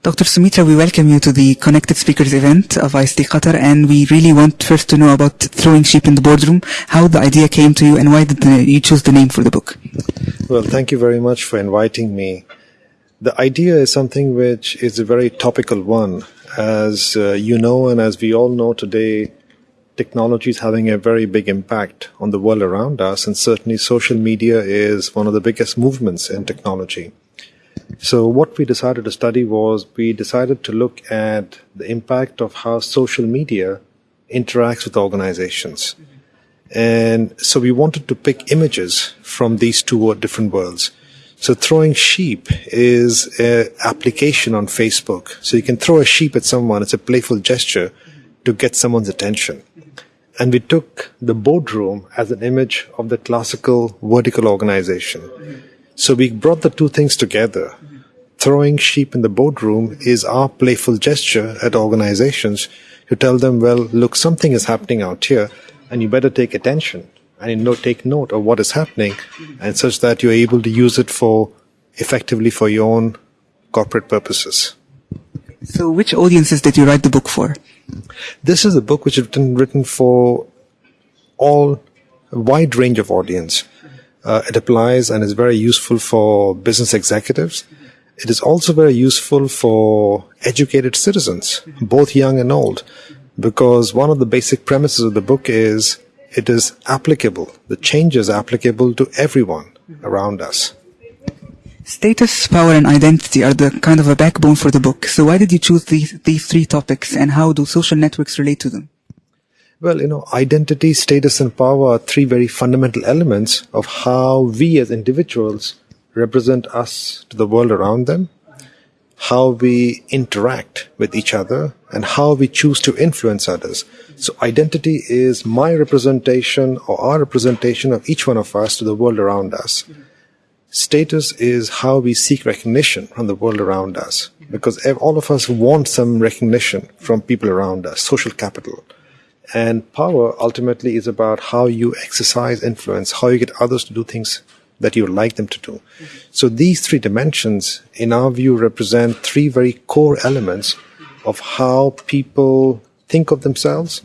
Dr. Soumitra, we welcome you to the Connected Speakers event of ictQATAR, and we really want first to know about throwing sheep in the boardroom, how the idea came to you, and why did the, you choose the name for the book? Well, thank you very much for inviting me. The idea is something which is a very topical one. As uh, you know, and as we all know today, technology is having a very big impact on the world around us, and certainly social media is one of the biggest movements in technology. So what we decided to study was we decided to look at the impact of how social media interacts with organizations. And so we wanted to pick images from these two different worlds. So throwing sheep is an application on Facebook. So you can throw a sheep at someone. It's a playful gesture to get someone's attention. And we took the boardroom as an image of the classical vertical organization. So we brought the two things together. Throwing sheep in the boardroom is our playful gesture at organizations to tell them, well, look, something is happening out here and you better take attention and you know, take note of what is happening and such that you're able to use it for effectively for your own corporate purposes. So which audiences did you write the book for? This is a book which is written, written for all a wide range of audience. Uh, it applies and is very useful for business executives. It is also very useful for educated citizens, both young and old, because one of the basic premises of the book is it is applicable. The change is applicable to everyone around us. Status, power, and identity are the kind of a backbone for the book. So why did you choose these, these three topics and how do social networks relate to them? Well, you know, identity, status, and power are three very fundamental elements of how we as individuals represent us to the world around them, how we interact with each other, and how we choose to influence others. So identity is my representation or our representation of each one of us to the world around us. Status is how we seek recognition from the world around us because all of us want some recognition from people around us, social capital. And power ultimately is about how you exercise influence, how you get others to do things that you would like them to do. So these three dimensions, in our view, represent three very core elements of how people think of themselves,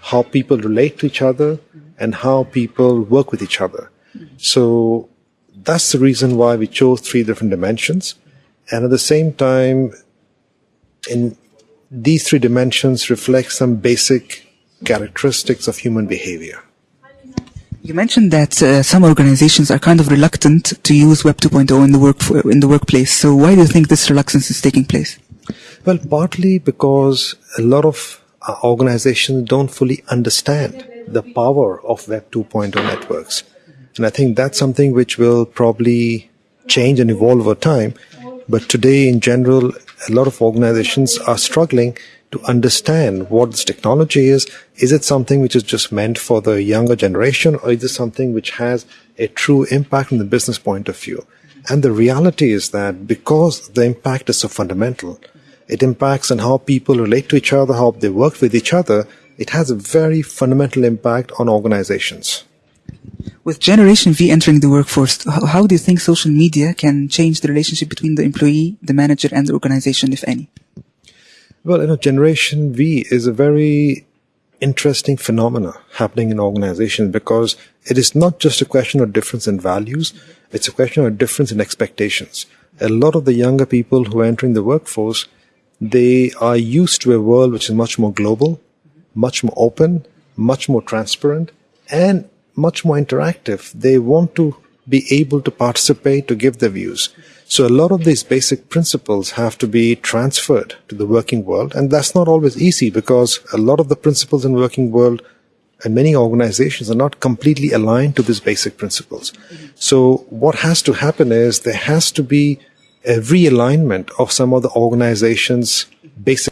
how people relate to each other, and how people work with each other. So that's the reason why we chose three different dimensions. And at the same time, in these three dimensions reflect some basic characteristics of human behavior. You mentioned that uh, some organizations are kind of reluctant to use Web 2.0 in the work in the workplace. So why do you think this reluctance is taking place? Well, partly because a lot of organizations don't fully understand the power of Web 2.0 networks. And I think that's something which will probably change and evolve over time. But today, in general, a lot of organizations are struggling to understand what this technology is. Is it something which is just meant for the younger generation, or is it something which has a true impact from the business point of view? And the reality is that because the impact is so fundamental, it impacts on how people relate to each other, how they work with each other. It has a very fundamental impact on organizations. With Generation V entering the workforce, how do you think social media can change the relationship between the employee, the manager, and the organization, if any? Well, you know, Generation V is a very interesting phenomena happening in organizations because it is not just a question of difference in values, it's a question of difference in expectations. A lot of the younger people who are entering the workforce they are used to a world which is much more global, much more open, much more transparent, and much more interactive. They want to be able to participate, to give their views. So a lot of these basic principles have to be transferred to the working world. And that's not always easy because a lot of the principles in working world and many organizations are not completely aligned to these basic principles. So what has to happen is there has to be a realignment of some of the organizations based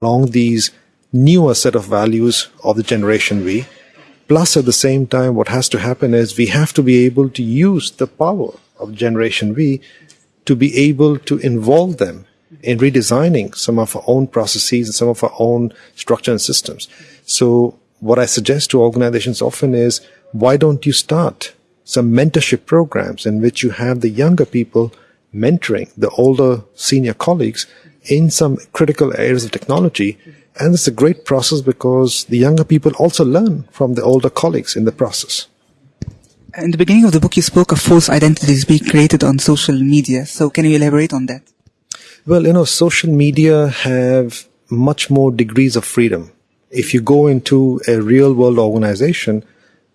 along these newer set of values of the generation V. Plus, at the same time, what has to happen is we have to be able to use the power of generation V to be able to involve them in redesigning some of our own processes and some of our own structure and systems. So what I suggest to organizations often is, why don't you start some mentorship programs in which you have the younger people mentoring the older senior colleagues in some critical areas of technology. And it's a great process because the younger people also learn from the older colleagues in the process. In the beginning of the book, you spoke of false identities being created on social media. So can you elaborate on that? Well, you know, social media have much more degrees of freedom. If you go into a real world organization,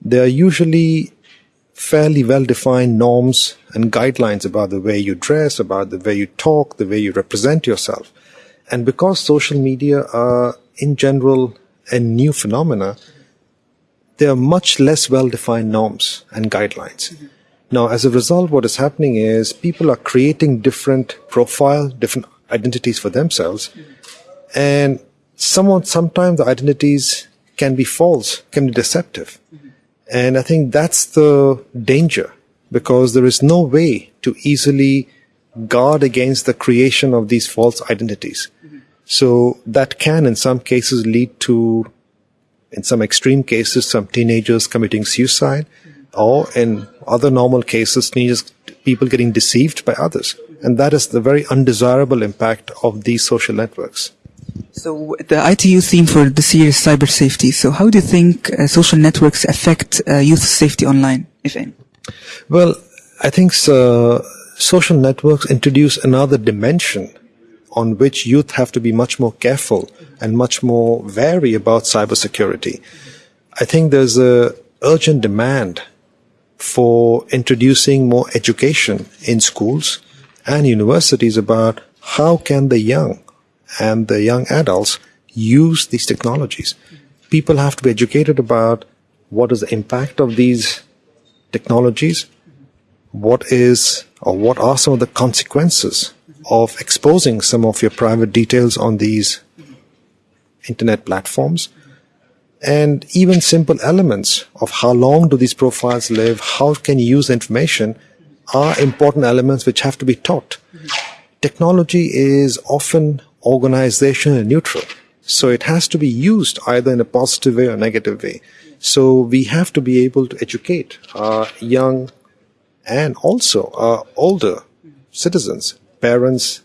there are usually fairly well defined norms and guidelines about the way you dress, about the way you talk, the way you represent yourself. And because social media are in general a new phenomena, there are much less well defined norms and guidelines. Mm-hmm. Now, as a result, what is happening is people are creating different profile, different identities for themselves. Mm-hmm. And someone, sometimes the identities can be false, can be deceptive. Mm-hmm. And I think that's the danger because there is no way to easily guard against the creation of these false identities. Mm-hmm. So that can in some cases lead to, in some extreme cases, some teenagers committing suicide or in other normal cases, teenagers, people getting deceived by others. And that is the very undesirable impact of these social networks. So the ITU theme for this year is cyber safety. So how do you think uh, social networks affect uh, youth safety online, if any? Well, I think uh, social networks introduce another dimension on which youth have to be much more careful and much more wary about cybersecurity. I think there's a urgent demand for introducing more education in schools and universities about how can the young and the young adults use these technologies. People have to be educated about what is the impact of these technologies, what is or what are some of the consequences of exposing some of your private details on these internet platforms and even simple elements of how long do these profiles live, how can you use information are important elements which have to be taught. Technology is often organizational neutral. So it has to be used either in a positive way or negative way. So we have to be able to educate our young and also our older citizens, parents,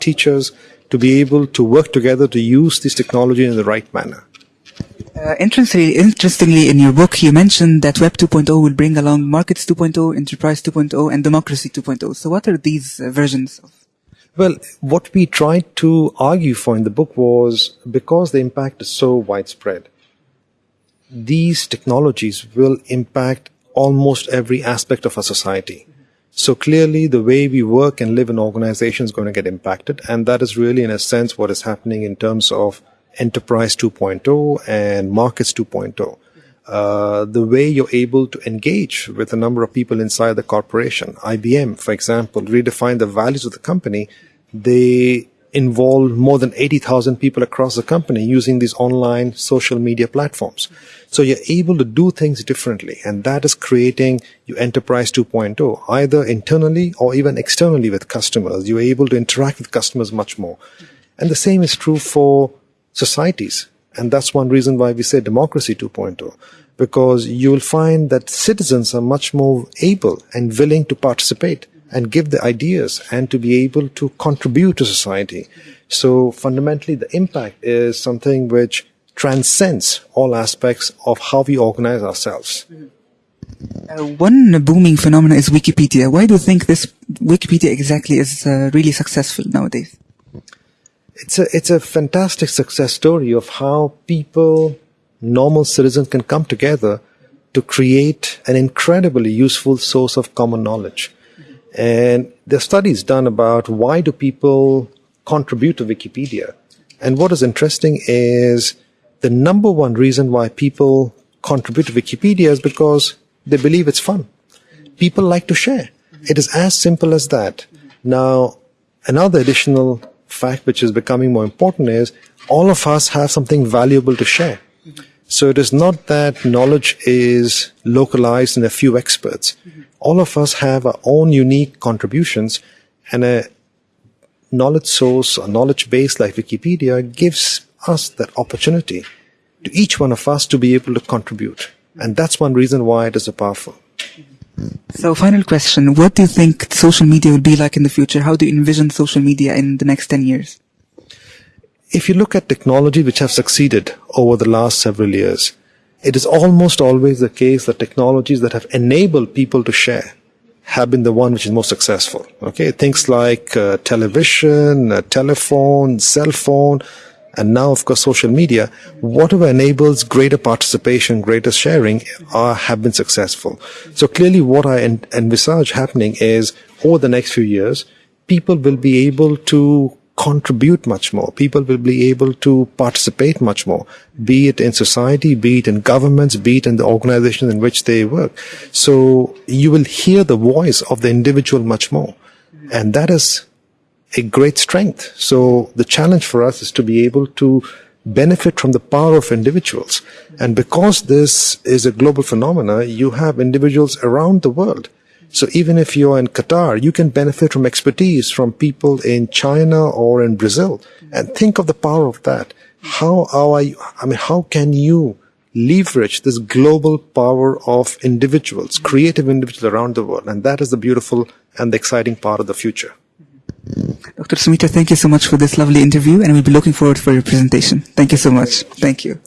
teachers, to be able to work together to use this technology in the right manner. Uh, interestingly, interestingly, in your book, you mentioned that Web 2.0 will bring along Markets 2.0, Enterprise 2.0, and Democracy 2.0. So what are these uh, versions of well, what we tried to argue for in the book was because the impact is so widespread, these technologies will impact almost every aspect of our society. So clearly the way we work and live in organizations is going to get impacted. And that is really in a sense what is happening in terms of enterprise 2.0 and markets 2.0. Uh, the way you're able to engage with a number of people inside the corporation. IBM, for example, redefined the values of the company. They involve more than 80,000 people across the company using these online social media platforms. So you're able to do things differently and that is creating your enterprise 2.0 either internally or even externally with customers. You're able to interact with customers much more. And the same is true for societies. And that's one reason why we say democracy 2.0, because you'll find that citizens are much more able and willing to participate and give the ideas and to be able to contribute to society. So fundamentally, the impact is something which transcends all aspects of how we organize ourselves. Uh, one booming phenomenon is Wikipedia. Why do you think this Wikipedia exactly is uh, really successful nowadays? it's a it's a fantastic success story of how people, normal citizens, can come together to create an incredibly useful source of common knowledge. And there are studies done about why do people contribute to Wikipedia. And what is interesting is the number one reason why people contribute to Wikipedia is because they believe it's fun. People like to share. It is as simple as that. Now, another additional fact which is becoming more important is all of us have something valuable to share. So it is not that knowledge is localized in a few experts. All of us have our own unique contributions and a knowledge source a knowledge base like Wikipedia gives us that opportunity to each one of us to be able to contribute. And that's one reason why it is so powerful. So, final question. What do you think social media will be like in the future? How do you envision social media in the next 10 years? If you look at technology which have succeeded over the last several years, it is almost always the case that technologies that have enabled people to share have been the one which is most successful. Okay, things like uh, television, uh, telephone, cell phone, and now of course social media, whatever enables greater participation, greater sharing, are, have been successful. So clearly, what I en- envisage happening is over the next few years, people will be able to contribute much more. People will be able to participate much more, be it in society, be it in governments, be it in the organizations in which they work. So you will hear the voice of the individual much more. And that is a great strength. So the challenge for us is to be able to benefit from the power of individuals. And because this is a global phenomena, you have individuals around the world so even if you're in Qatar, you can benefit from expertise from people in China or in Brazil. And think of the power of that. How are you, I mean, how can you leverage this global power of individuals, creative individuals around the world? And that is the beautiful and the exciting part of the future. Dr. Soumitra, thank you so much for this lovely interview and we'll be looking forward for your presentation. Thank you so much. Thank you.